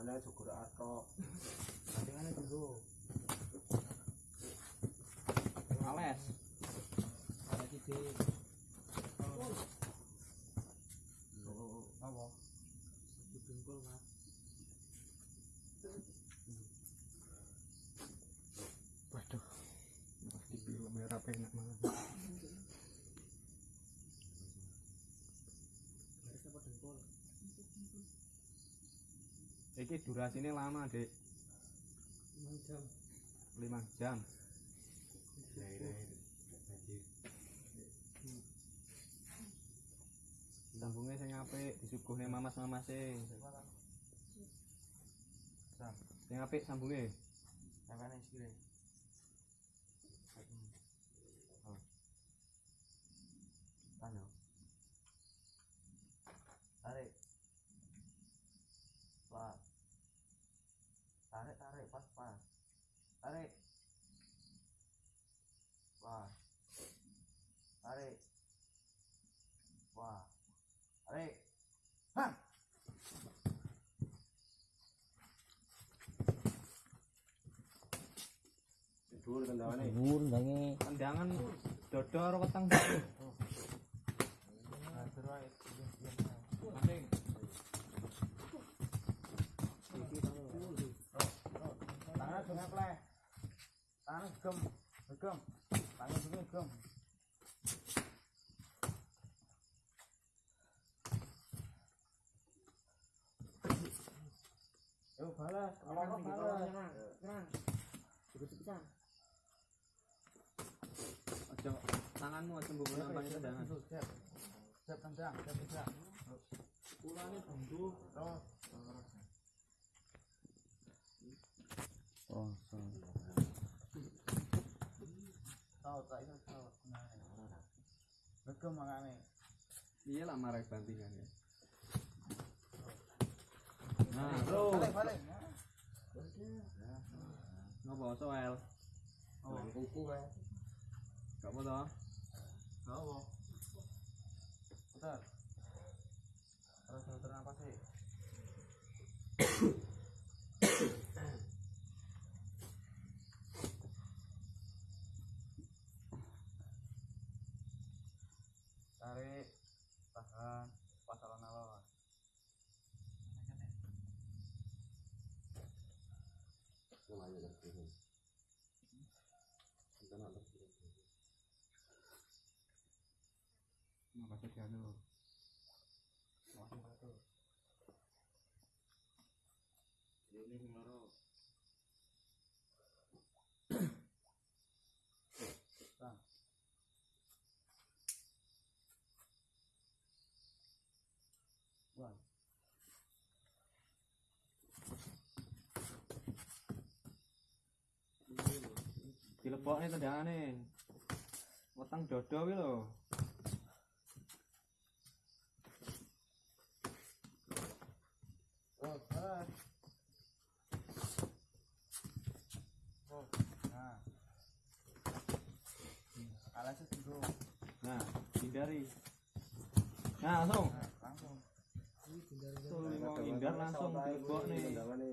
Mana syukur atok. Bandingannya dulu. Ales. Ada titik. Apa? Dibungkul, Mas. Waduh. Di film merah enak banget. Iki durasinya lama, Dek. 5 jam. 5 jam. Sambungnya sing apik, disuguhne mamas-mamase. Sing apik sambungnya. sampai nih Tarik, tarik, pas, pas. Tarik. Pas. Tarik. Pas. Tarik. Hah. Dhuwur kendangane. Dhuwur ndange. Tendangan dodo karo weteng. Nah, terus ae. Masing. Tangan gem pleh. Tangan gem. Gem. Tangan gem gem. Yo balas, apa balas? Aja tanganmu aja mbok nampaknya tendangan. Siap. Siap tendang, siap tendang. Ulane bundu, terus. tahu tahu nah betul makanya dia lah marah bantingan ya nah bro balik balik nggak bawa soal oh kuku ya nggak mau toh nggak mau bentar terus terus apa sih Kita nak terkirim. Makasih dianu. Ini sing loro. Wah. Dilebokne tendangane. Weteng dodo kuwi lho. Oh, ah. Oh, nah. Alasnya dulu. Nah, hindari. Nah, langsung. Nah, langsung. Tuh, mau hindar langsung dilebokne. Kendangane.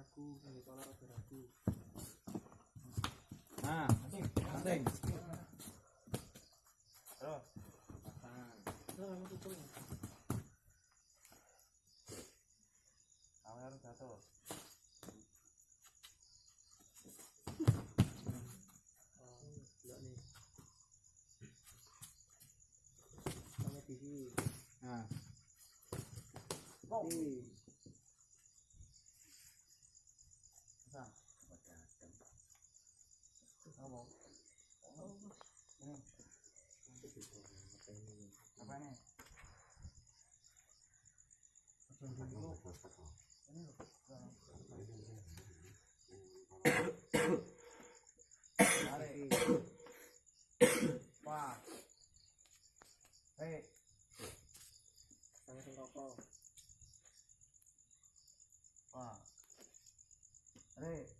Ragu, ini ragu. Nah, penting, penting. Terus. Kamu harus jatuh. Nah. Apa? Rokok. Wah. Hei.